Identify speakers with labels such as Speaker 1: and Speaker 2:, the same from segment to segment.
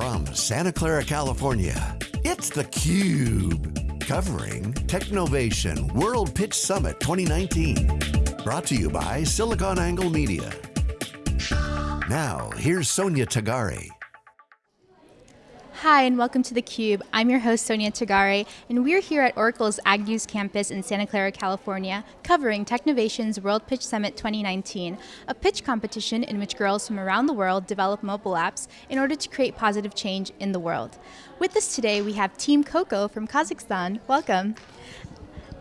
Speaker 1: from Santa Clara, California, it's theCUBE. Covering Technovation World Pitch Summit 2019. Brought to you by SiliconANGLE Media. Now, here's Sonia Tagare.
Speaker 2: Hi, and welcome to theCUBE. I'm your host, Sonia Tagare, and we're here at Oracle's Agnews campus in Santa Clara, California, covering Technovation's World Pitch Summit 2019, a pitch competition in which girls from around the world develop mobile apps in order to create positive change in the world. With us today, we have Team Coco from Kazakhstan. Welcome.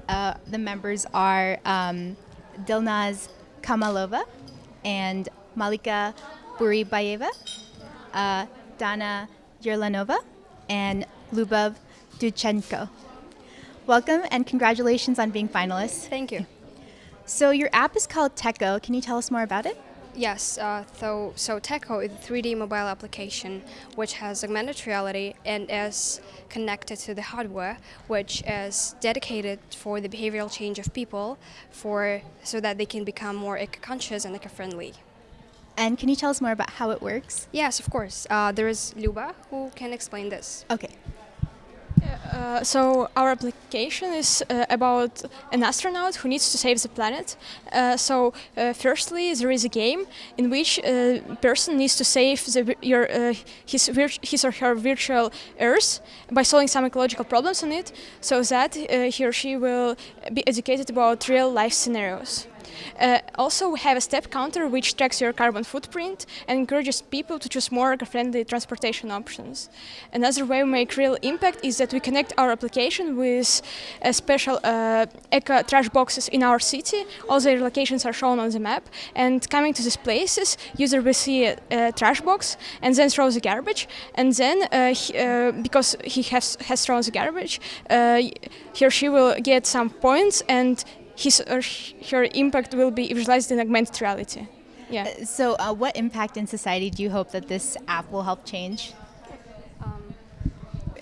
Speaker 2: Uh, the members are um, Dilnaz Kamalova and Malika Buribayeva, uh, Dana Yerlanova and Lubov Duchenko. Welcome and congratulations on being finalists.
Speaker 3: Thank you.
Speaker 2: So your app is called Techo. Can you tell us more about it?
Speaker 3: Yes, uh, so, so Techo is a 3D mobile application which has augmented reality and is connected to the hardware, which is dedicated for the behavioral change of people for, so that they can become more eco-conscious and eco-friendly.
Speaker 2: And can you tell us more about how it works?
Speaker 3: Yes, of course. Uh, there is Luba who can explain this.
Speaker 2: Okay.
Speaker 4: Uh, so our application is uh, about an astronaut who needs to save the planet. Uh, so uh, firstly, there is a game in which a person needs to save the, your, uh, his, his or her virtual Earth by solving some ecological problems on it, so that uh, he or she will be educated about real life scenarios. Uh, also, we have a step counter which tracks your carbon footprint and encourages people to choose more eco-friendly transportation options. Another way we make real impact is that we connect our application with uh, special uh, eco trash boxes in our city. All their locations are shown on the map, and coming to these places, user will see a, a trash box and then throw the garbage, and then uh, he, uh, because he has has thrown the garbage, he or she will get some points and his or her impact will be visualized in augmented reality. Yeah.
Speaker 2: Uh, so uh, what impact in society do you hope that this app will help change?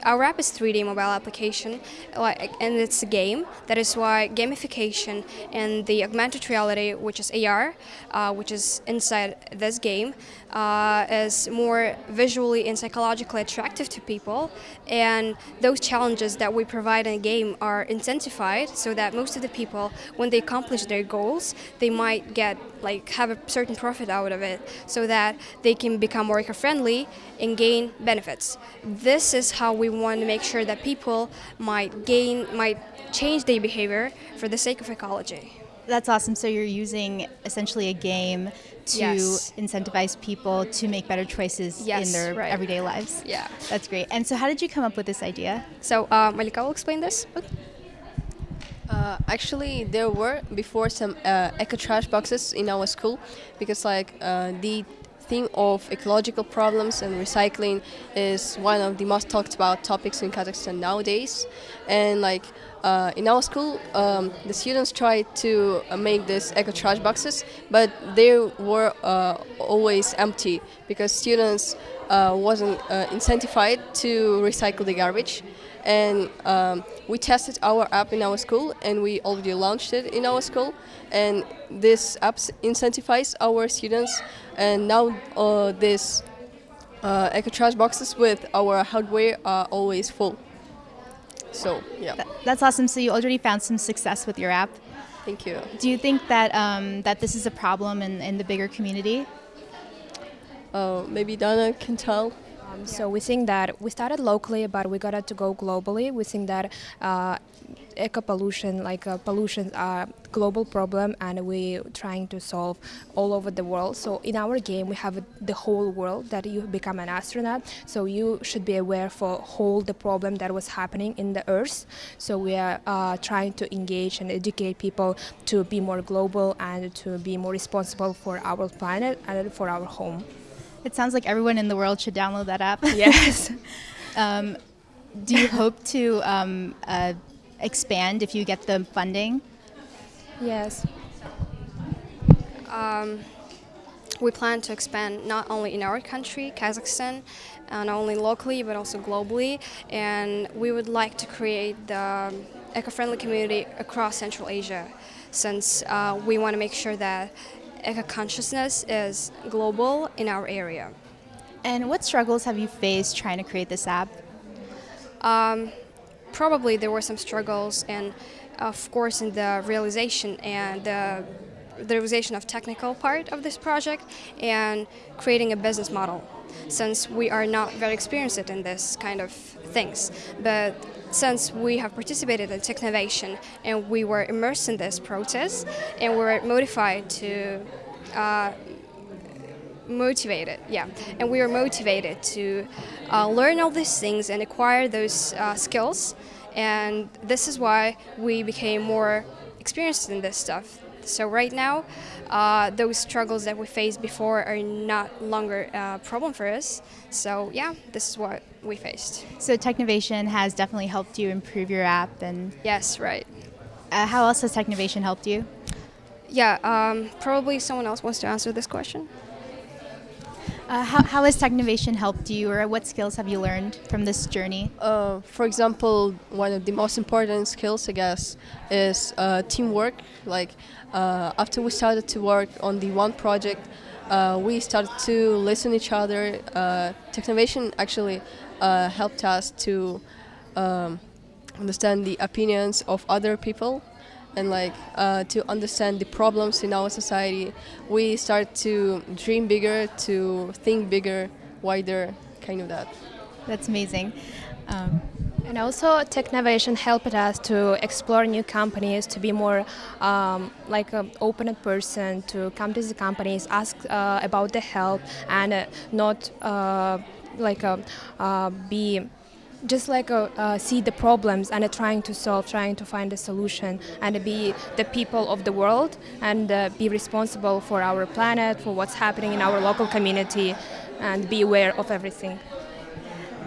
Speaker 3: Our app is 3D mobile application, and it's a game. That is why gamification and the augmented reality, which is AR, uh, which is inside this game, uh, is more visually and psychologically attractive to people. And those challenges that we provide in a game are intensified so that most of the people, when they accomplish their goals, they might get like have a certain profit out of it so that they can become more eco-friendly and gain benefits. This is how we want to make sure that people might gain, might change their behavior for the sake of ecology.
Speaker 2: That's awesome. So you're using essentially a game to
Speaker 3: yes.
Speaker 2: incentivize people to make better choices
Speaker 3: yes,
Speaker 2: in their
Speaker 3: right.
Speaker 2: everyday lives.
Speaker 3: Yeah.
Speaker 2: That's great. And so how did you come up with this idea?
Speaker 3: So uh, Malika will explain this. Okay.
Speaker 5: Uh, actually, there were before some uh, eco trash boxes in our school because like uh, the theme of ecological problems and recycling is one of the most talked about topics in Kazakhstan nowadays. And like uh, in our school, um, the students tried to uh, make these eco trash boxes, but they were uh, always empty because students uh, wasn't uh, incentivized to recycle the garbage. And um, we tested our app in our school, and we already launched it in our school. And this app incentivizes our students, and now uh, this uh, eco trash boxes with our hardware are always full. So yeah,
Speaker 2: Th that's awesome. So you already found some success with your app.
Speaker 5: Thank you.
Speaker 2: Do you think that um, that this is a problem in, in the bigger community?
Speaker 5: Uh, maybe Dana can tell.
Speaker 6: Um, so we think that we started locally, but we got to go globally. We think that uh, eco pollution, like uh, pollution, are a global problem, and we're trying to solve all over the world. So in our game, we have the whole world that you become an astronaut. So you should be aware for whole the problem that was happening in the Earth. So we are uh, trying to engage and educate people to be more global and to be more responsible for our planet and for our home.
Speaker 2: It sounds like everyone in the world should download that app.
Speaker 6: Yes.
Speaker 2: um, do you hope to um, uh, expand if you get the funding?
Speaker 6: Yes.
Speaker 3: Um, we plan to expand not only in our country, Kazakhstan, uh, not only locally but also globally, and we would like to create the eco-friendly community across Central Asia, since uh, we want to make sure that eco-consciousness is global in our area.
Speaker 2: And what struggles have you faced trying to create this app?
Speaker 3: Um, probably there were some struggles, and of course, in the realization and the, the realization of technical part of this project and creating a business model. Since we are not very experienced in this kind of things, but since we have participated in Technovation and we were immersed in this process and we were motivated to uh, motivated, yeah, and we were motivated to uh, learn all these things and acquire those uh, skills, and this is why we became more experienced in this stuff. So right now, uh, those struggles that we faced before are not longer a problem for us. So yeah, this is what we faced.
Speaker 2: So Technovation has definitely helped you improve your app, and
Speaker 3: Yes, right.
Speaker 2: uh, how else has Technovation helped you?
Speaker 3: Yeah, um, probably someone else wants to answer this question.
Speaker 2: Uh, how, how has Technovation helped you, or what skills have you learned from this journey?
Speaker 5: Uh, for example, one of the most important skills, I guess, is uh, teamwork. Like uh, after we started to work on the one project, uh, we started to listen to each other. Uh, Technovation actually helped us to um, understand the opinions of other people and like uh, to understand the problems in our society. We start to dream bigger, to think bigger, wider, kind of that.
Speaker 2: That's amazing. Um,
Speaker 6: And also, Technovation helped us to explore new companies, to be more um, like an open person, to come to the companies, ask uh, about the help, and uh, not uh, like uh, uh, be just like uh, uh, see the problems and uh, trying to solve, trying to find a solution, and be the people of the world and uh, be responsible for our planet, for what's happening in our local community, and be aware of everything.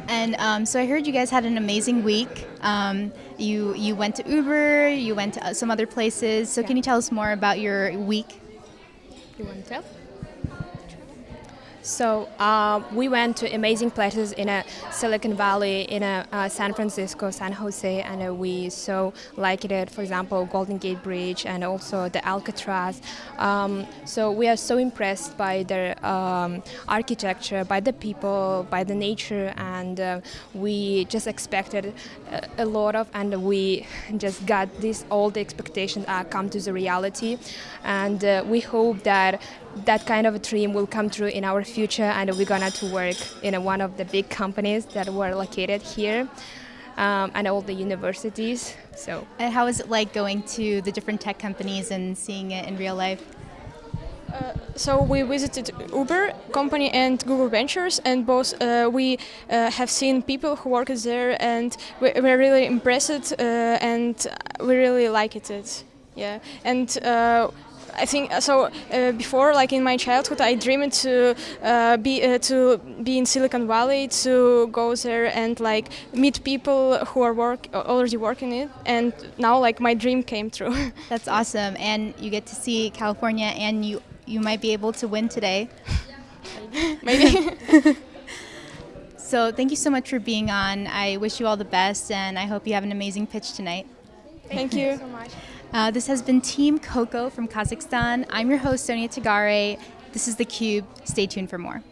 Speaker 2: and um, so I heard you guys had an amazing week. Um, you you went to Uber, you went to uh, some other places. So can you tell us more about your week?
Speaker 6: You want to tell? So uh, we went to amazing places in uh, Silicon Valley, in uh, San Francisco, San Jose, and we so liked it. For example, Golden Gate Bridge and also the Alcatraz. Um, so we are so impressed by their um, architecture, by the people, by the nature, and uh, we just expected a, a lot of, and we just got this. All the expectations uh, come to the reality, and uh, we hope that that kind of a dream will come true in our future and we're gonna to work in a, one of the big companies that were located here um, and all the universities so
Speaker 2: And how is it like going to the different tech companies and seeing it in real life?
Speaker 4: So we visited Uber company and Google Ventures, and both uh, we uh, have seen people who work there, and we, we're really impressed, uh, and we really like it. Yeah, and. Uh, I think so. Uh, before, like in my childhood, I dreamed to uh, be uh, to be in Silicon Valley, to go there and like meet people who are work already working it. And now, like my dream came true.
Speaker 2: That's awesome, and you get to see California, and you you might be able to win today.
Speaker 4: Maybe.
Speaker 2: So thank you so much for being on. I wish you all the best, and I hope you have an amazing pitch tonight.
Speaker 4: Thank you.
Speaker 2: Uh, this has been Team Coco from Kazakhstan. I'm your host, Sonia Tagare. This is theCUBE. Stay tuned for more.